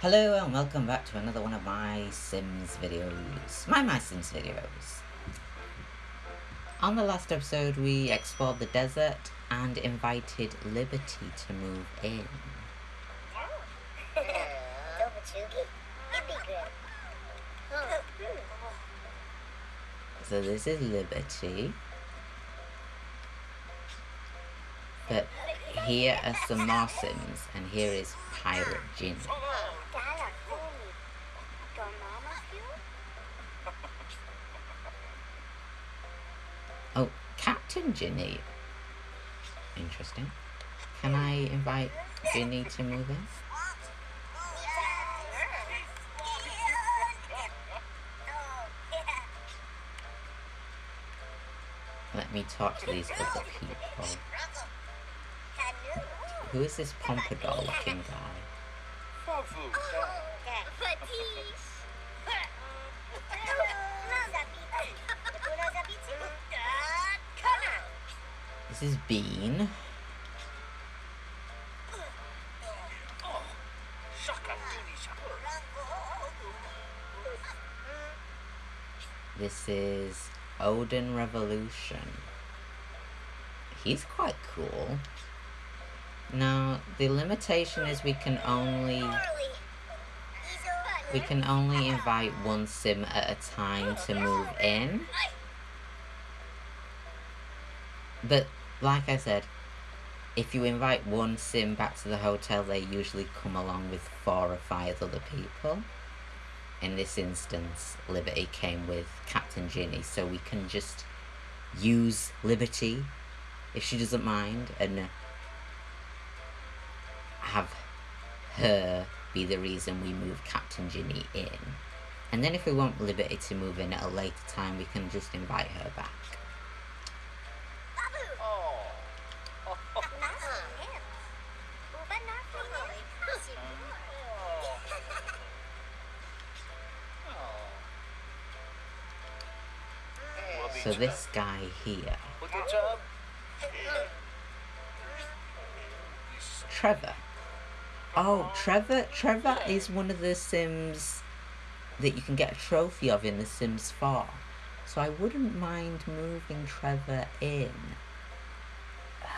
Hello and welcome back to another one of my Sims videos. My My Sims videos. On the last episode we explored the desert and invited Liberty to move in. So this is Liberty. But here are some more Sims and here is Pirate Ginny. Oh, Captain Ginny. Interesting. Can I invite Ginny to move in? Let me talk to these other people. Who is this pompadour looking guy? This is Bean. This is Odin Revolution. He's quite cool. Now, the limitation is we can only we can only invite one sim at a time to move in. But, like I said, if you invite one sim back to the hotel, they usually come along with four or five other people. In this instance, Liberty came with Captain Ginny, so we can just use Liberty, if she doesn't mind, and have her be the reason we move Captain Ginny in. And then if we want Liberty to move in at a later time, we can just invite her back. So this guy here, Trevor. Oh, Trevor. Trevor is one of the Sims that you can get a trophy of in The Sims 4. So I wouldn't mind moving Trevor in.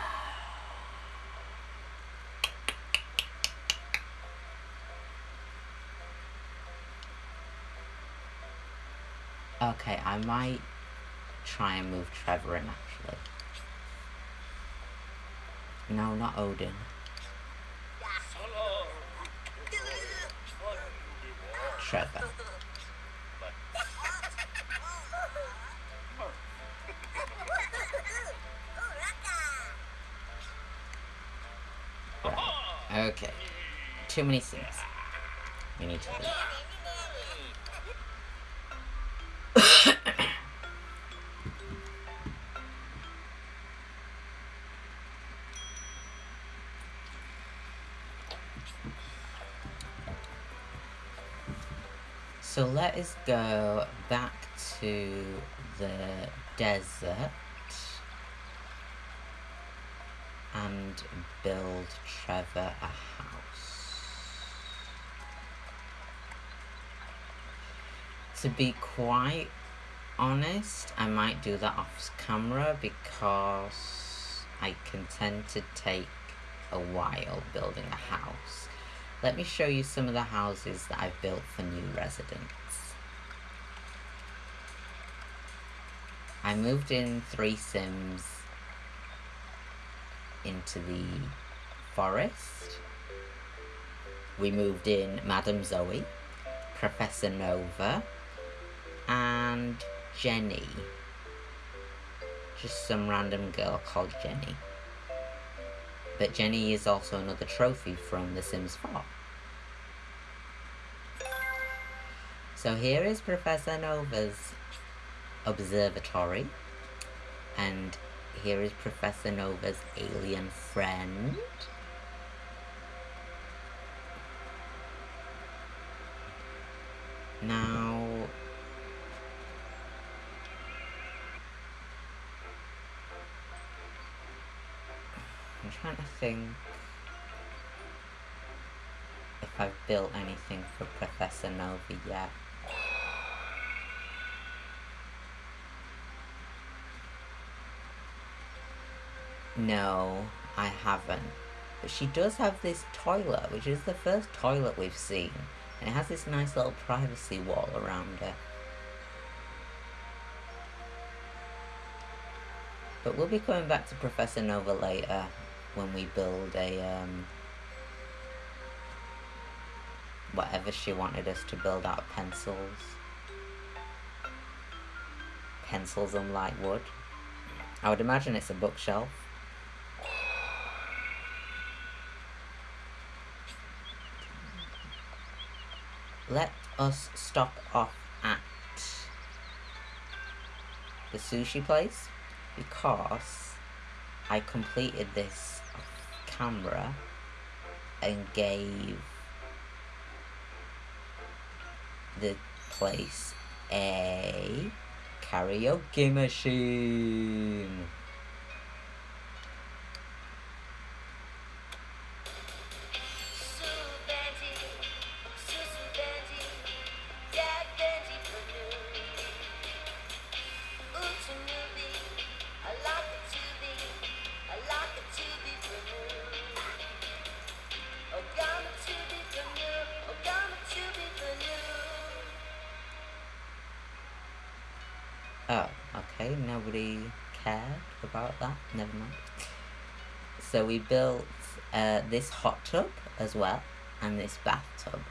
Okay, I might try and move Trevor in actually. No, not Odin. Trevor. Right. Okay. Too many things. We need to leave. So let us go back to the desert and build Trevor a house. To be quite honest, I might do that off camera because I can tend to take a while building a house. Let me show you some of the houses that I've built for new residents. I moved in three Sims into the forest. We moved in Madame Zoe, Professor Nova, and Jenny. Just some random girl called Jenny. But Jenny is also another trophy from The Sims 4. So here is Professor Nova's observatory. And here is Professor Nova's alien friend. Now... trying to think if I've built anything for Professor Nova yet. No, I haven't. But she does have this toilet, which is the first toilet we've seen. And it has this nice little privacy wall around it. But we'll be coming back to Professor Nova later when we build a, um, whatever she wanted us to build out of pencils. Pencils and light wood. I would imagine it's a bookshelf. Let us stop off at the sushi place because I completed this camera and gave the place a karaoke machine. We built uh, this hot tub as well, and this bathtub.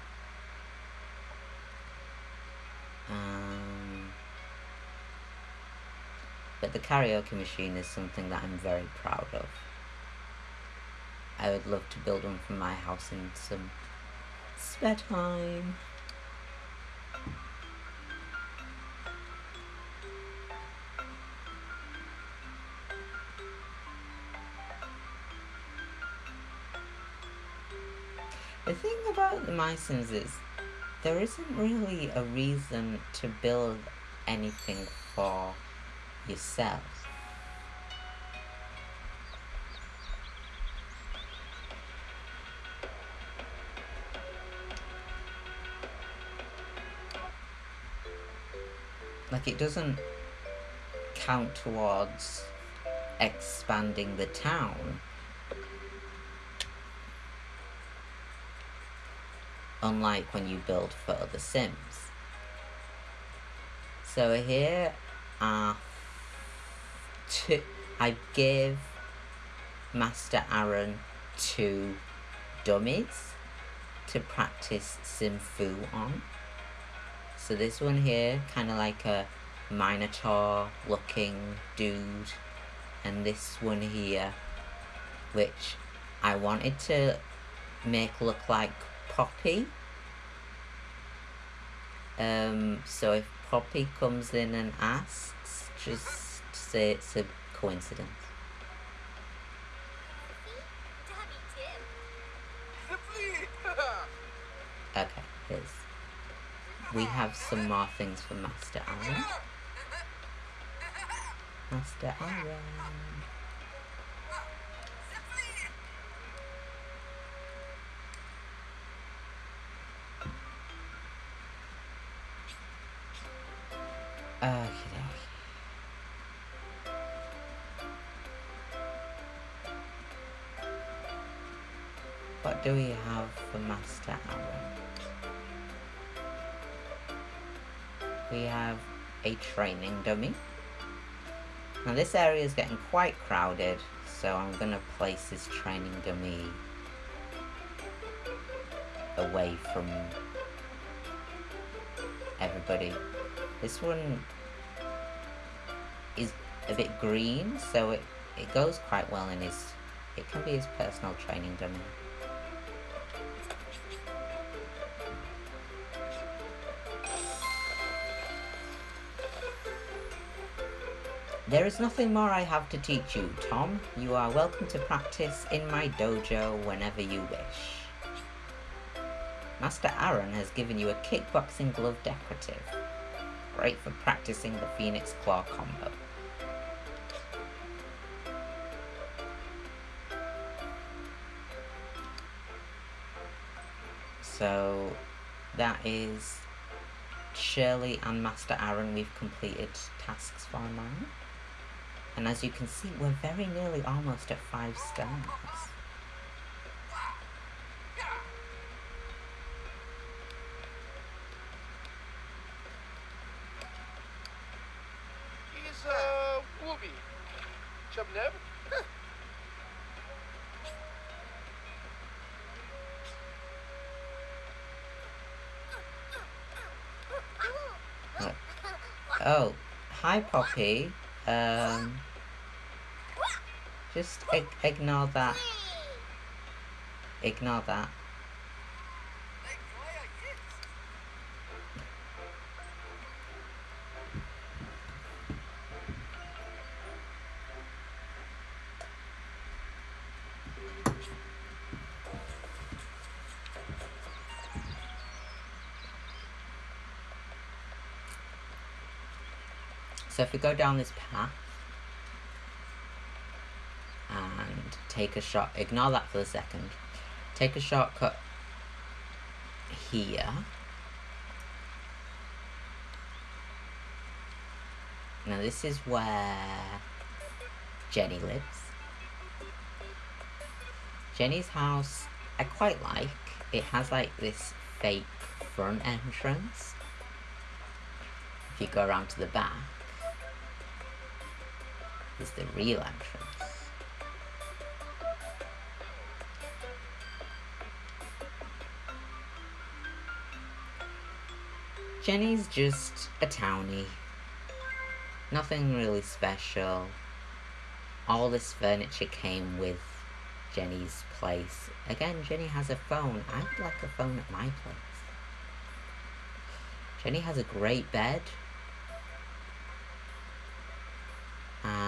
Um, but the karaoke machine is something that I'm very proud of. I would love to build one for my house in some spare time. Is there isn't really a reason to build anything for yourself. Like it doesn't count towards expanding the town unlike when you build for other sims. So here are two, I give Master Aaron two dummies to practice Sim Fu on. So this one here, kind of like a Minotaur looking dude. And this one here, which I wanted to make look like Poppy. Um, so if Poppy comes in and asks, just say it's a coincidence. Okay, here's. We have some more things for Master Aaron. Master Aaron. What do we have for Master Aaron? We have a training dummy. Now this area is getting quite crowded, so I'm going to place this training dummy away from everybody this one is a bit green, so it, it goes quite well in his... It can be his personal training dummy. There is nothing more I have to teach you, Tom. You are welcome to practice in my dojo whenever you wish. Master Aaron has given you a kickboxing glove decorative great for practicing the Phoenix Claw combo. So that is Shirley and Master Aaron. We've completed tasks for now. And as you can see, we're very nearly almost at five stars. He's uh Wooby. Chubneb. Oh, hi Poppy. Um, just ig ignore that. Ignore that. So if we go down this path and take a shot, ignore that for a second. Take a shortcut here. Now this is where Jenny lives. Jenny's house I quite like. It has like this fake front entrance. If you go around to the back, is the real entrance. Jenny's just a townie. Nothing really special. All this furniture came with Jenny's place. Again, Jenny has a phone. I'd like a phone at my place. Jenny has a great bed. And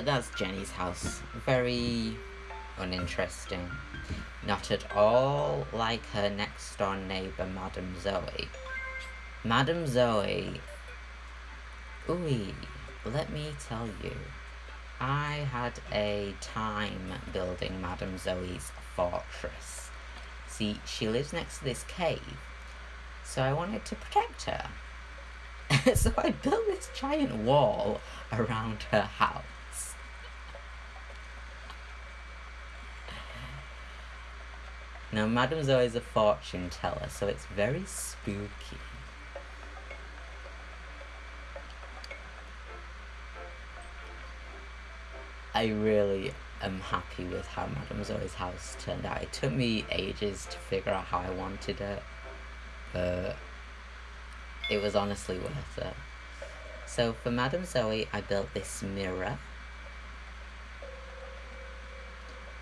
That's Jenny's house. Very uninteresting. Not at all like her next door neighbour, Madame Zoe. Madame Zoe. Ooh, let me tell you. I had a time building Madame Zoe's fortress. See, she lives next to this cave, so I wanted to protect her. so I built this giant wall around her house. Now, Madame Zoe is a fortune teller, so it's very spooky. I really am happy with how Madame Zoe's house turned out. It took me ages to figure out how I wanted it, but it was honestly worth it. So for Madame Zoe, I built this mirror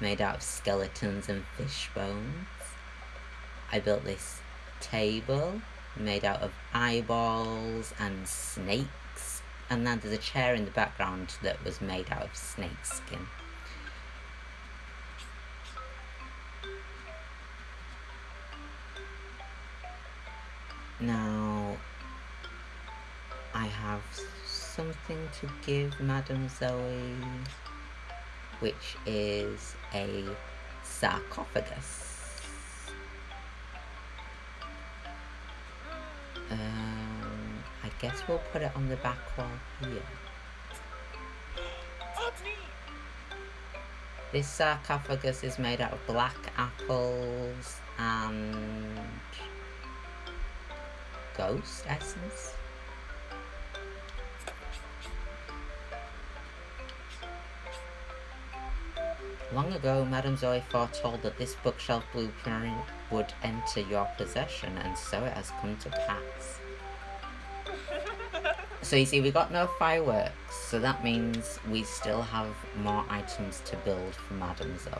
made out of skeletons and fish bones. I built this table made out of eyeballs and snakes. And then there's a chair in the background that was made out of snake skin. Now, I have something to give Madame Zoe, which is a sarcophagus. Um, I guess we'll put it on the back wall here. This sarcophagus is made out of black apples and ghost essence. Long ago, Madame Zoe foretold that this bookshelf blueprint would enter your possession, and so it has come to pass. So you see, we got no fireworks, so that means we still have more items to build for Madame Zoe.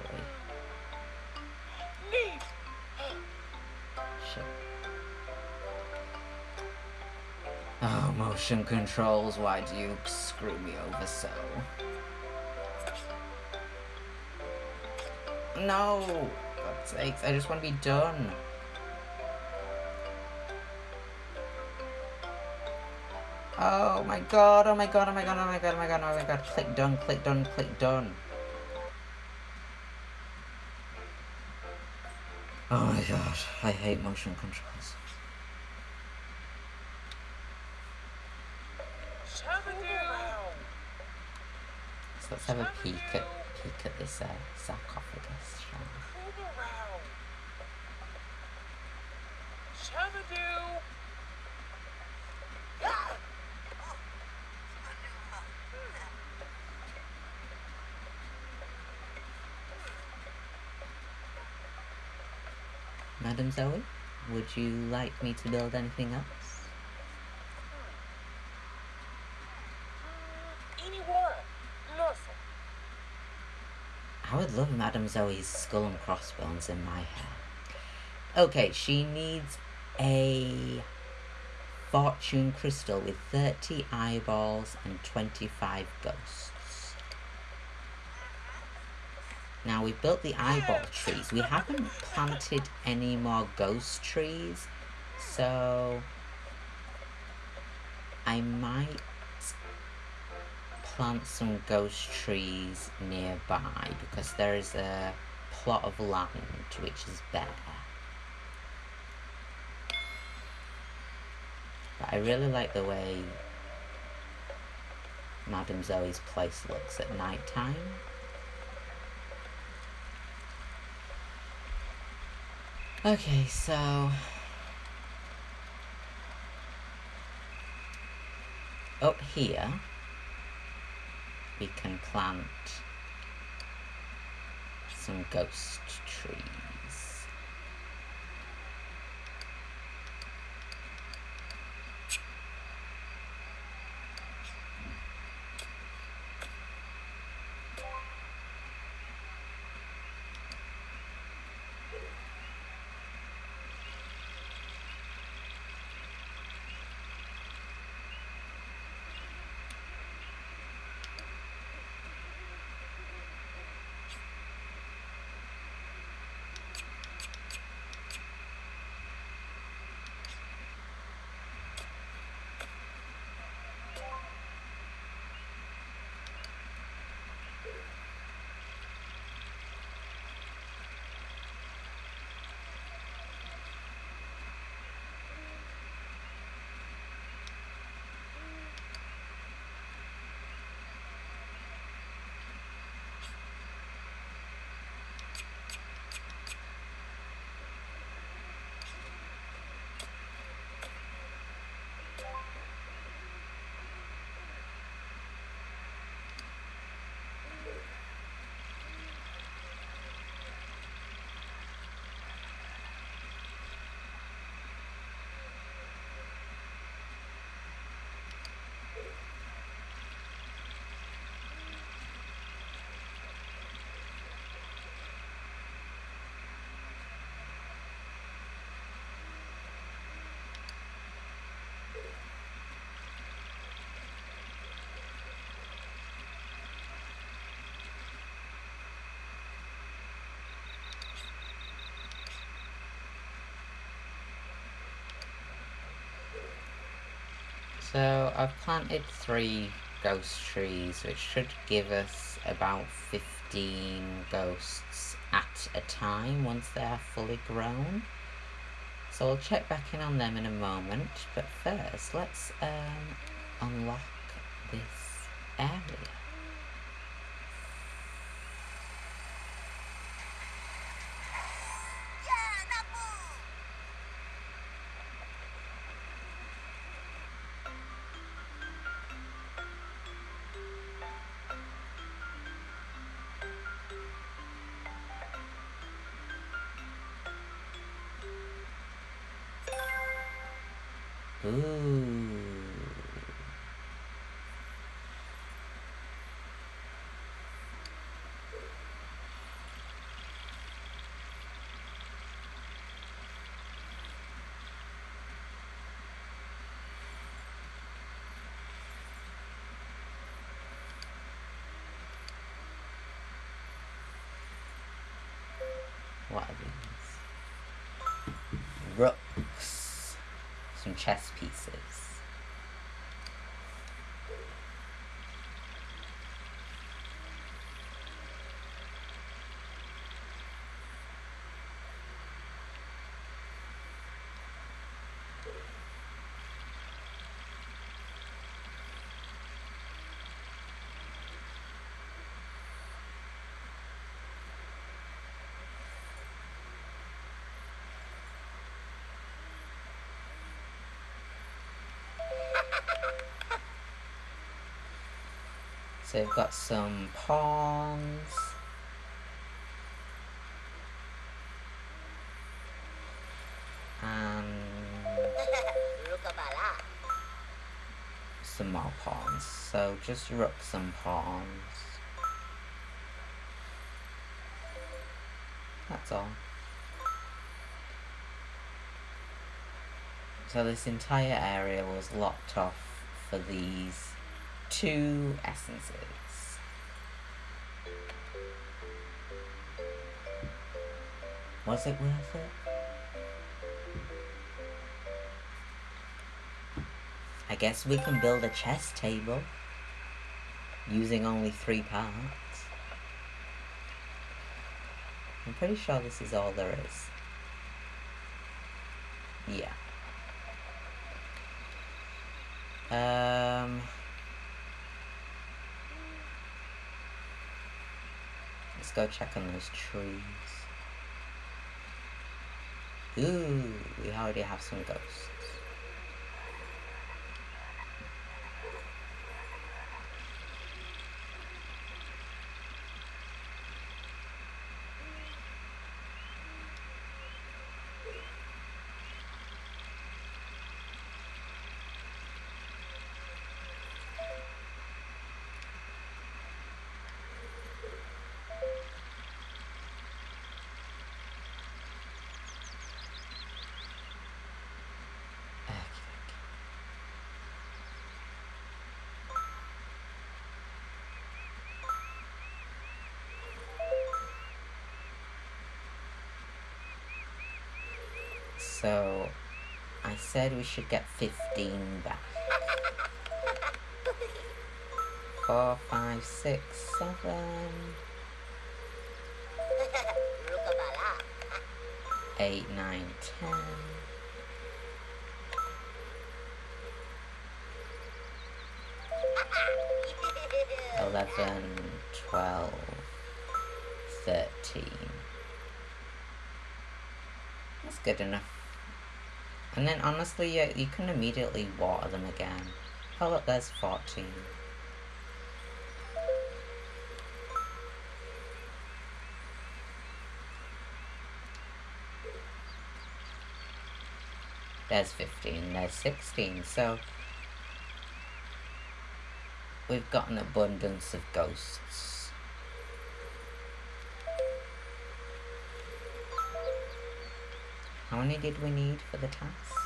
Shit. Oh, motion controls, why do you screw me over so? No! God's sakes, I just want to be done. Oh my god, oh my god, oh my god, oh my god, oh my god, oh my god. Click done, click done, click done. Oh my god, I hate motion controls. So let's have a peek at peek at this uh, sarcophagus, shall we? Around. Shabadoo! Madam Zoe, would you like me to build anything else? Anywhere. Nothing. I would love Madame Zoe's skull and crossbones in my hair. Okay, she needs a fortune crystal with 30 eyeballs and 25 ghosts. Now we've built the eyeball trees. We haven't planted any more ghost trees. So I might plant some ghost trees nearby because there is a plot of land which is bare. But I really like the way Madame Zoe's place looks at night time. Okay, so up here we can plant some ghost trees. So I've planted three ghost trees, which should give us about 15 ghosts at a time once they are fully grown. So I'll check back in on them in a moment, but first let's um, unlock this area. What? Rooks. Some chess pieces. So we've got some pawns. And some more pawns. So just rooks some pawns. That's all. So this entire area was locked off for these two essences. Was it worth it? I guess we can build a chess table using only three parts. I'm pretty sure this is all there is. Yeah. Um. Let's go check on those trees. Ooh, we already have some ghosts. So, I said we should get 15 back. Four, five, six, seven, Rukabala. eight, nine, ten. 11, 12, 13. That's good enough. And then honestly, yeah, you can immediately water them again. Oh look, there's 14. There's 15, there's 16, so we've got an abundance of ghosts. How many did we need for the task?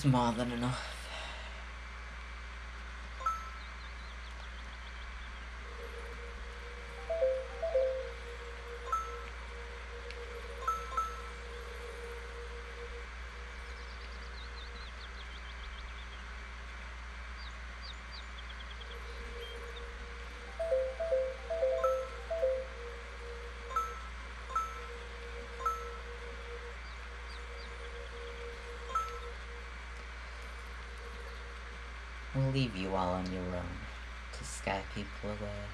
That's more than enough. Leave you all on your own to scare people away.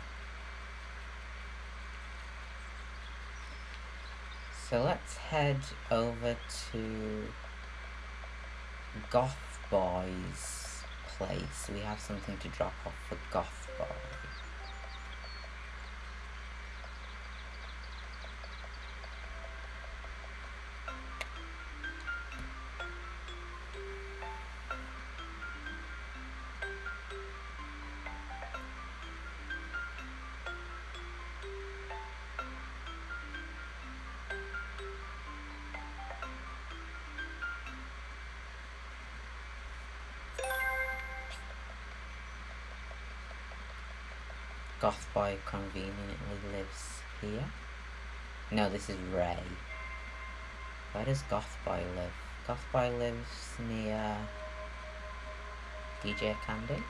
So let's head over to Goth Boy's place. We have something to drop off for Goth Boy. Goth Boy conveniently lives here. No, this is Ray. Where does Goth Boy live? Goth Boy lives near DJ Candy.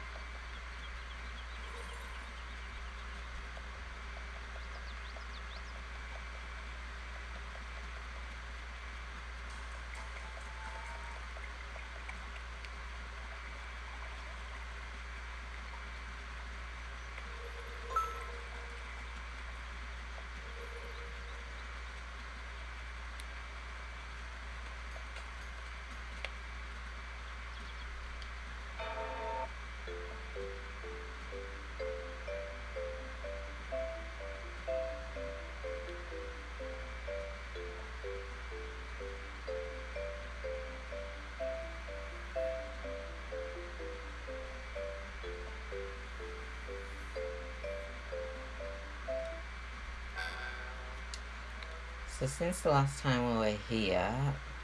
So since the last time we were here,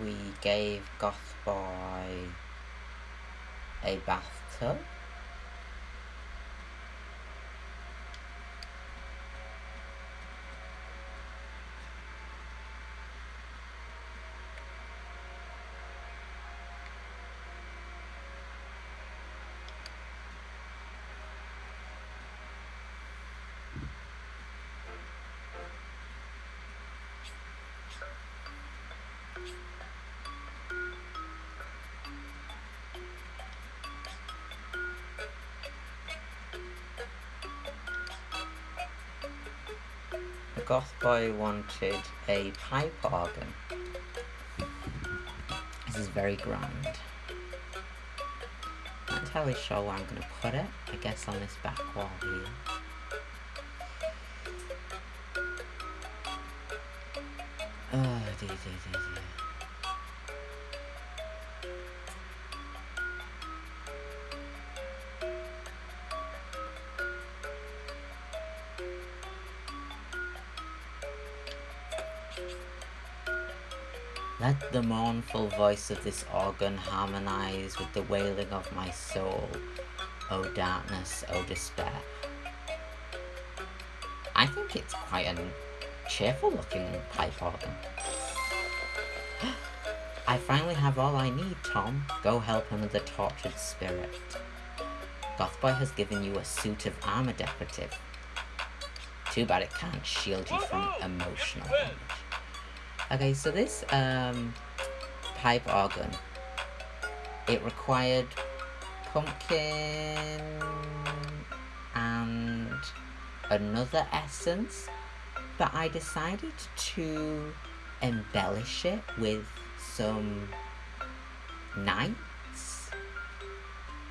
we gave Goth Boy a bathtub. Goth Boy wanted a pipe organ. This is very grand. Not entirely sure where I'm going to put it. I guess on this back wall here. Uh, oh, dear, dear, dear, dear. The mournful voice of this organ harmonize with the wailing of my soul. O darkness, O despair. I think it's quite a cheerful looking pipe organ. I finally have all I need, Tom. Go help another tortured spirit. Gothboy has given you a suit of armor decorative. Too bad it can't shield you from emotional damage. Okay, so this um, pipe organ, it required pumpkin and another essence, but I decided to embellish it with some knights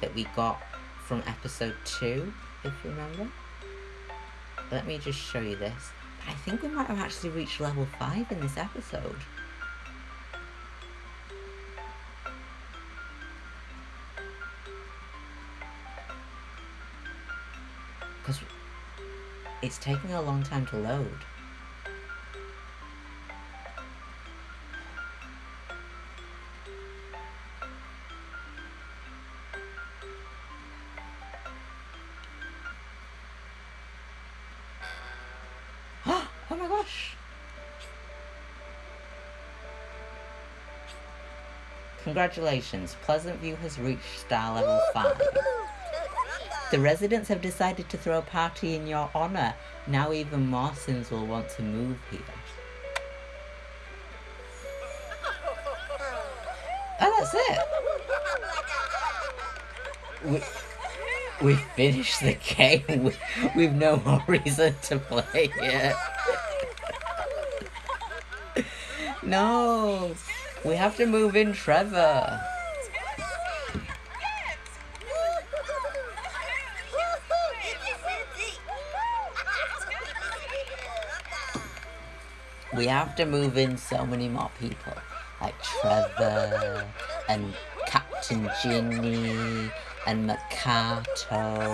that we got from episode 2, if you remember. Let me just show you this. I think we might have actually reached level 5 in this episode. Because it's taking a long time to load. Congratulations, Pleasant View has reached star level 5. The residents have decided to throw a party in your honor. Now even more will want to move here. Oh, that's it! We, we finished the game. We, we've no more reason to play it. no, we have to move in Trevor. We have to move in so many more people, like Trevor and Captain Ginny and Makoto.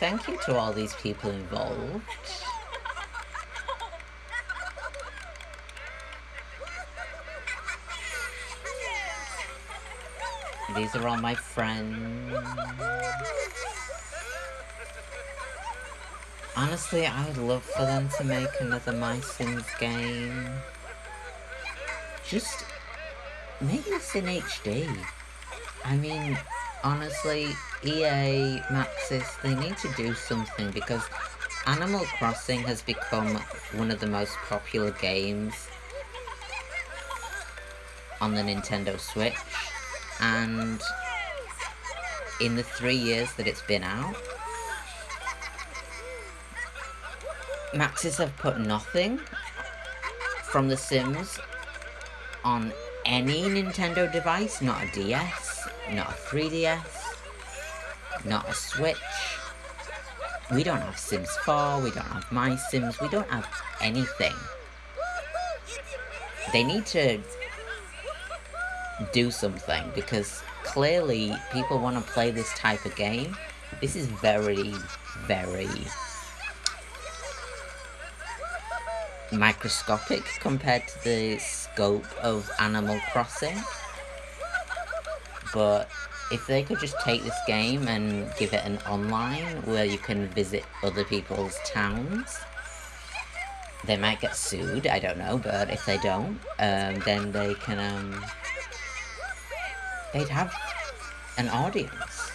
Thank you to all these people involved. These are all my friends. Honestly, I would love for them to make another My Sims game. Just make this in HD. I mean, honestly, EA, Maxis, they need to do something because Animal Crossing has become one of the most popular games on the Nintendo Switch. And in the three years that it's been out, Maxis have put nothing from The Sims on any Nintendo device, not a DS, not a 3DS, not a Switch. We don't have Sims 4, we don't have My Sims, we don't have anything. They need to do something because clearly people want to play this type of game. This is very, very microscopic compared to the scope of Animal Crossing. But if they could just take this game and give it an online where you can visit other people's towns, they might get sued, I don't know, but if they don't, um, then they can, um, they'd have an audience.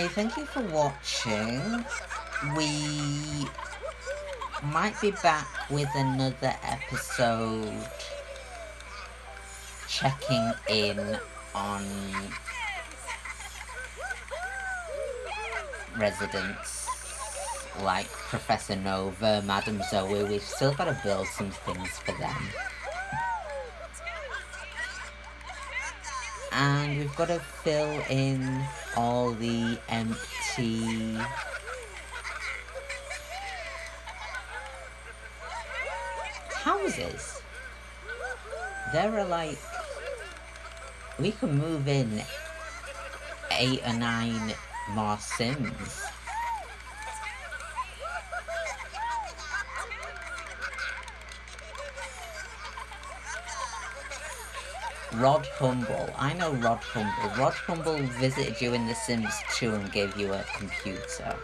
Anyway, thank you for watching. We might be back with another episode checking in on residents like Professor Nova, Madam Zoe. We've still got to build some things for them. And we've got to fill in all the empty... houses. There are like... We can move in eight or nine more Sims. Rod Humble. I know Rod Humble. Rod Humble visited you in The Sims 2 and gave you a computer.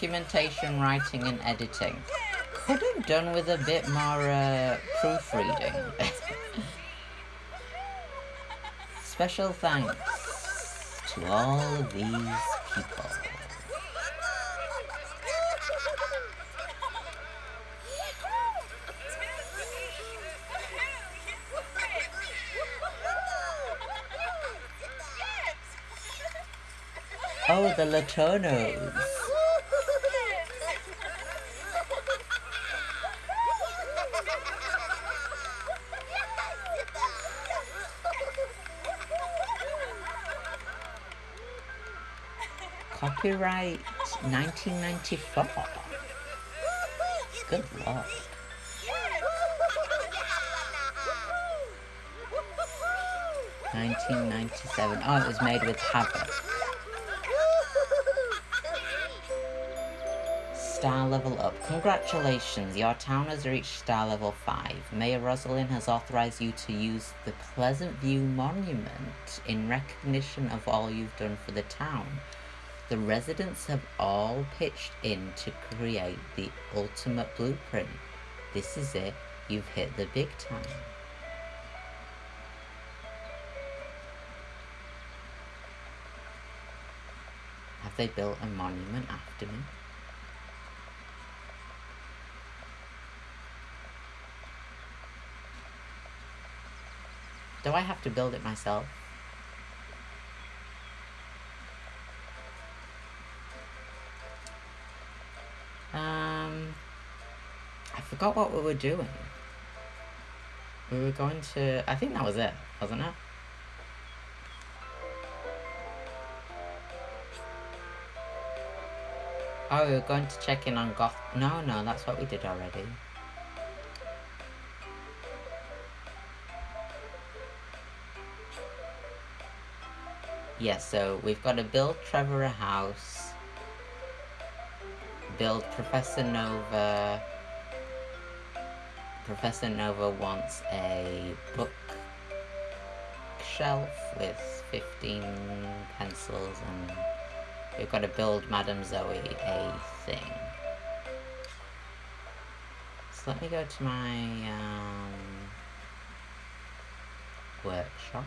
Documentation, writing and editing. Could have done with a bit more uh, proofreading. Special thanks to all of these people. Oh, the Latonos. Copyright 1994. Good lord. 1997. Oh, it was made with Havok. Star level up. Congratulations, your town has reached star level 5. Mayor Rosalind has authorized you to use the Pleasant View Monument in recognition of all you've done for the town. The residents have all pitched in to create the ultimate blueprint. This is it. You've hit the big time. Have they built a monument after me? Do I have to build it myself? Forgot what we were doing. We were going to, I think that was it, wasn't it? Oh, we were going to check in on Goth. No, no, that's what we did already. Yes, so we've got to build Trevor a house, build Professor Nova. Professor Nova wants a book shelf with 15 pencils and we've got to build Madame Zoe a thing. So let me go to my um, workshop.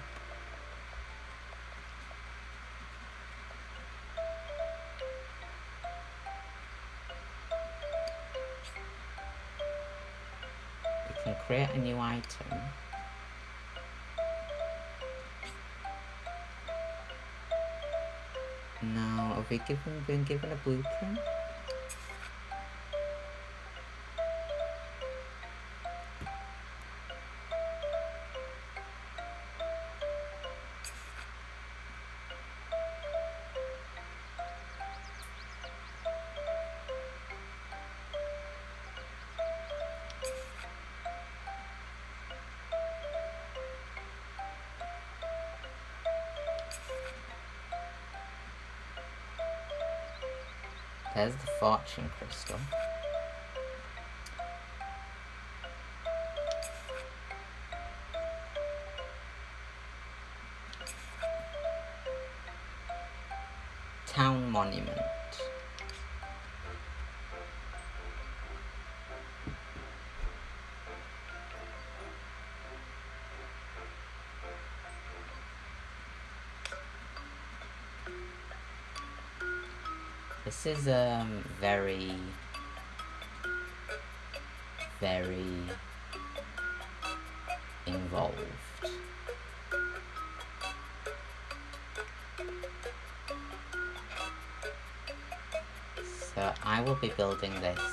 Create a new item. Now, have we given, been given a blueprint? There's the fortune crystal. This is um very very involved. So I will be building this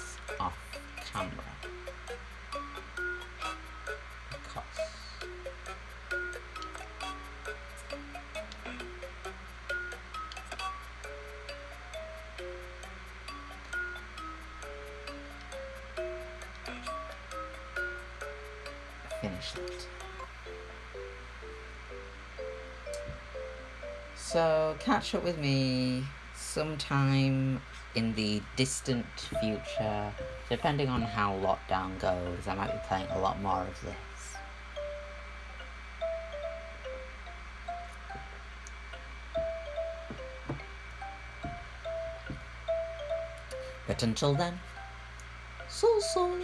So catch up with me sometime in the distant future, depending on how lockdown goes. I might be playing a lot more of this. But until then, so so.